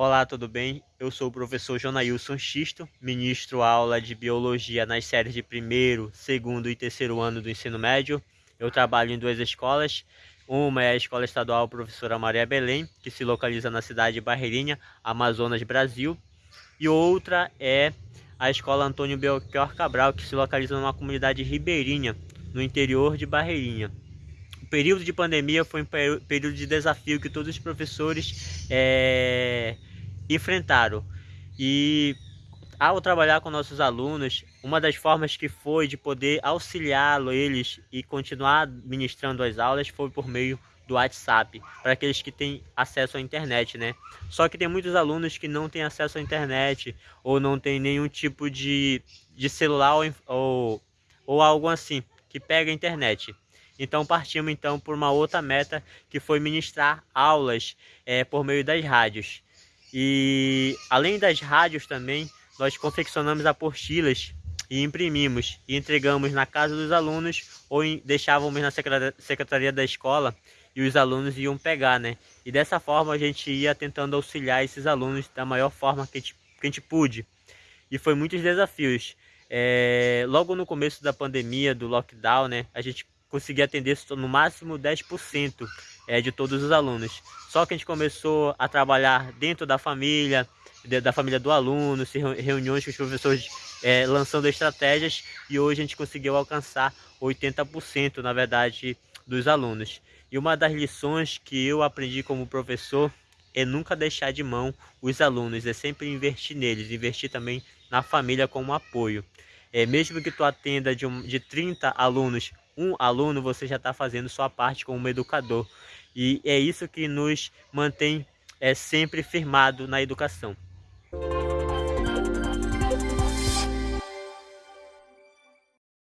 Olá, tudo bem? Eu sou o professor Jonailson Xisto, ministro aula de Biologia nas séries de primeiro, segundo e terceiro ano do ensino médio. Eu trabalho em duas escolas. Uma é a Escola Estadual Professora Maria Belém, que se localiza na cidade de Barreirinha, Amazonas, Brasil. E outra é a Escola Antônio Belchior Cabral, que se localiza numa comunidade ribeirinha, no interior de Barreirinha período de pandemia foi um período de desafio que todos os professores é, enfrentaram. E ao trabalhar com nossos alunos, uma das formas que foi de poder auxiliá-lo eles e continuar ministrando as aulas foi por meio do WhatsApp, para aqueles que têm acesso à internet, né? Só que tem muitos alunos que não têm acesso à internet ou não tem nenhum tipo de, de celular ou, ou, ou algo assim que pega a internet. Então partimos então por uma outra meta que foi ministrar aulas é, por meio das rádios. E além das rádios também, nós confeccionamos apostilas e imprimimos e entregamos na casa dos alunos ou em, deixávamos na secretaria da escola e os alunos iam pegar, né? E dessa forma a gente ia tentando auxiliar esses alunos da maior forma que a gente, que a gente pude. E foi muitos desafios. É, logo no começo da pandemia, do lockdown, né? A gente conseguir atender no máximo 10% é, de todos os alunos. Só que a gente começou a trabalhar dentro da família, da família do aluno, reuniões com os professores é, lançando estratégias e hoje a gente conseguiu alcançar 80% na verdade dos alunos. E uma das lições que eu aprendi como professor é nunca deixar de mão os alunos, é sempre investir neles, investir também na família como apoio. É, mesmo que tu atenda de, um, de 30 alunos um aluno, você já está fazendo sua parte como educador. E é isso que nos mantém é, sempre firmado na educação.